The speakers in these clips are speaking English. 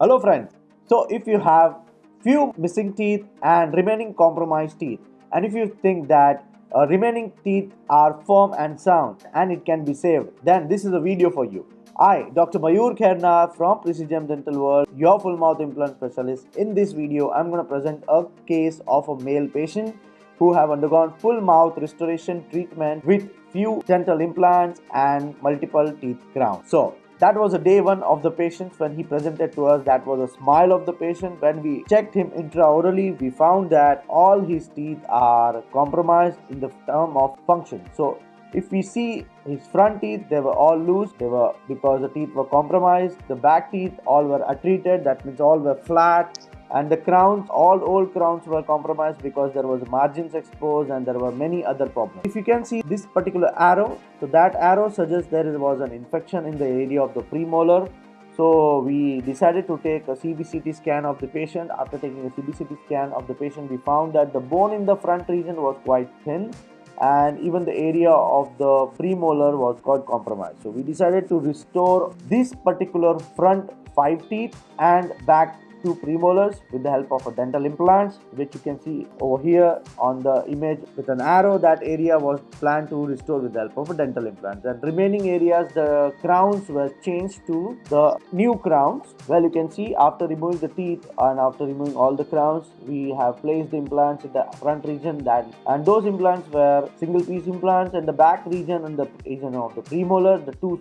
Hello friends. So if you have few missing teeth and remaining compromised teeth and if you think that uh, remaining teeth are firm and sound and it can be saved then this is a video for you. I, Dr. Mayur Kherna from Precision Dental World, your full mouth implant specialist. In this video, I'm going to present a case of a male patient who have undergone full mouth restoration treatment with few dental implants and multiple teeth crowns. So that was a day one of the patient when he presented to us. That was a smile of the patient. When we checked him intraorally, we found that all his teeth are compromised in the term of function. So if we see his front teeth, they were all loose. They were because the teeth were compromised. The back teeth all were attrited. That means all were flat and the crowns all old crowns were compromised because there was margins exposed and there were many other problems if you can see this particular arrow so that arrow suggests there was an infection in the area of the premolar so we decided to take a CBCT scan of the patient. After taking a CBCT scan of the patient, we found that the bone in the front region was quite thin and even the area of the premolar was quite compromised. So we decided to restore this particular front five teeth and back two premolars with the help of a dental implants which you can see over here on the image with an arrow. That area was planned to restore with the help of a dental implants. And remaining areas the crowns were changed to the new crowns. Well you can see after removing the teeth and after removing all the crowns we have placed the implants in the front region that and those implants were single piece implants in the back region and the region of the premolar the two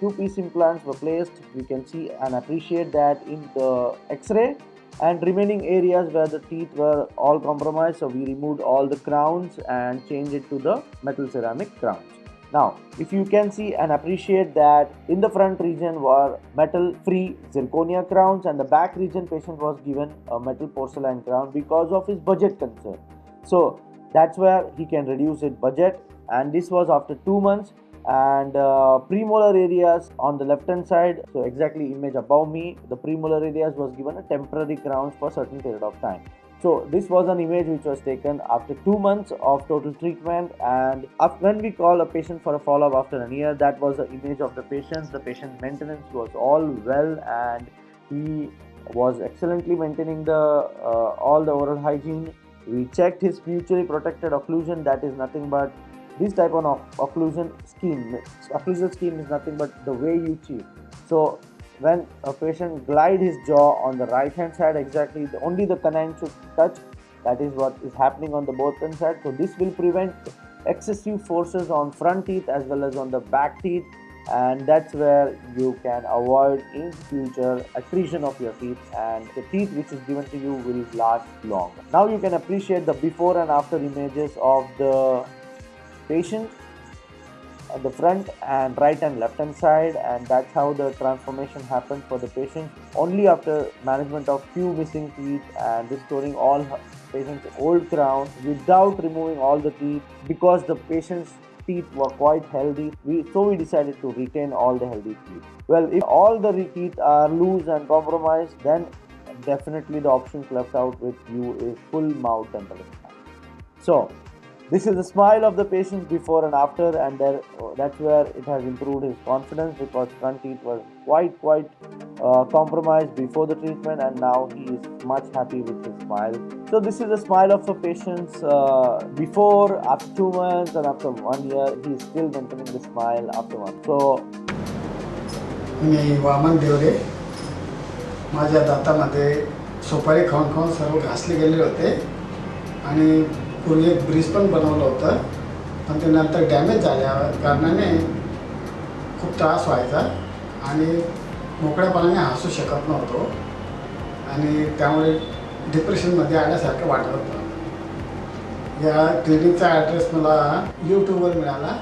two piece implants were placed. We can see and appreciate that in the x-ray. And remaining areas where the teeth were all compromised so we removed all the crowns and changed it to the metal ceramic crowns. Now if you can see and appreciate that in the front region were metal free zirconia crowns and the back region patient was given a metal porcelain crown because of his budget concern. So that's where he can reduce his budget. And this was after two months and uh, premolar areas on the left hand side so exactly image above me the premolar areas was given a temporary crowns for certain period of time. So this was an image which was taken after two months of total treatment and when we call a patient for a follow-up after a year that was the image of the patient. The patient maintenance was all well and he was excellently maintaining the uh, all the oral hygiene. We checked his mutually protected occlusion that is nothing but this type of occlusion scheme occlusal scheme is nothing but the way you cheat. So when a patient glide his jaw on the right hand side exactly the, only the canine should touch that is what is happening on the both hand side. So this will prevent excessive forces on front teeth as well as on the back teeth and that's where you can avoid in future accretion of your teeth and the teeth which is given to you will last long now you can appreciate the before and after images of the patient at the front and right and left hand side and that's how the transformation happens for the patient. Only after management of few missing teeth and restoring all patient's old crown without removing all the teeth because the patient's teeth were quite healthy we so we decided to retain all the healthy teeth. Well if all the teeth are loose and compromised then definitely the options left out with you is full mouth dental implant so this is the smile of the patient before and after and there, that's where it has improved his confidence because front teeth was quite quite uh, compromised before the treatment and now he is much happy with his smile so this is the smile of a patient uh, before after two months and after one year he is still maintaining the smile after one so मी वामन देवरे माझ्या दातामध्ये सुपारी खाऊन खाऊन सर्व घासले गेले होते आणि पूर्वी एक ब्रिज पण बनवलं होतं. पण ते नंतर डॅमेज झाल्या कारणाने खूप त्रास व्हायचा आणि मोकळ्यापणाने हसू शकत नव्हतो. आणि त्यामुळे डिप्रेशनमध्ये आल्यासारखं वाटत होतं. या क्लिनिकचा ॲड्रेस मला यूट्यूबवर मिळाला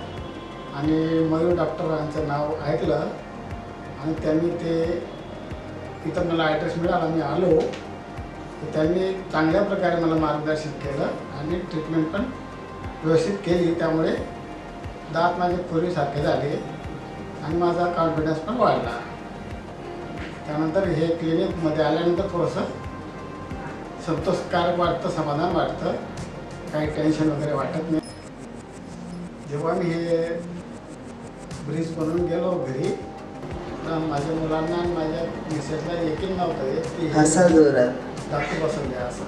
आणि मयूर डॉक्टरांचं नाव ऐकलं आणि त्यांनी ते इथं मला ॲड्रेस मिळाला. मी आलो त्यांनी चांगल्या प्रकारे मला मार्गदर्शन केलं आणि ट्रीटमेंट पण व्यवस्थित केली. त्यामुळे दात माझे पूर्वीसारखे झाले आणि माझा कॉन्फिडन्स पण वाढला. त्यानंतर हे क्लिनिकमध्ये आल्यानंतर थोडंसं संतोषकारक वाटतं समाधान वाटतं. काही टेन्शन वगैरे वाटत नाही. जेव्हा मी हे ब्रिज बनवून गेलो घरी माझ्या मुलांना आणि माझ्या मिसेसला यकीन नव्हतं येत डॉक्टर बसून हसा बसवले असं.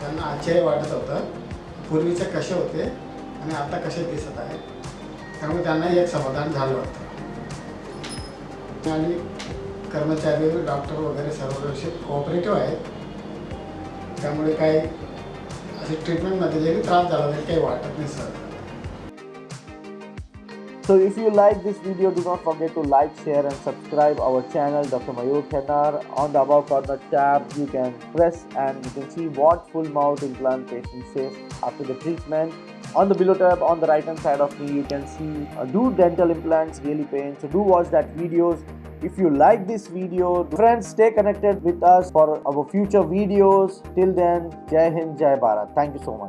त्यांना आश्चर्य वाटत होतं. पूर्वीचे कसे होते आणि आता कसे दिसत आहेत. त्यामुळे त्यांनाही एक समाधान झालं होतं आणि कर्मचारी डॉक्टर वगैरे सर्व व्यवस्थित कोऑपरेटिव्ह आहेत. त्यामुळे काही असे ट्रीटमेंटमध्ये जरी त्रास झाला तरी काही वाटत नाही sir So if you like this video, do not forget to like, share and subscribe our channel Dr. Mayur Khetar. On the above corner tab, you can press and you can see what full mouth implant patient says after the treatment. On the below tab, on the right hand side of me, you can see uh, do dental implants really pain. So do watch that videos. If you like this video, friends, stay connected with us for our future videos. Till then, Jai Hind, Jai Bharat. Thank you so much.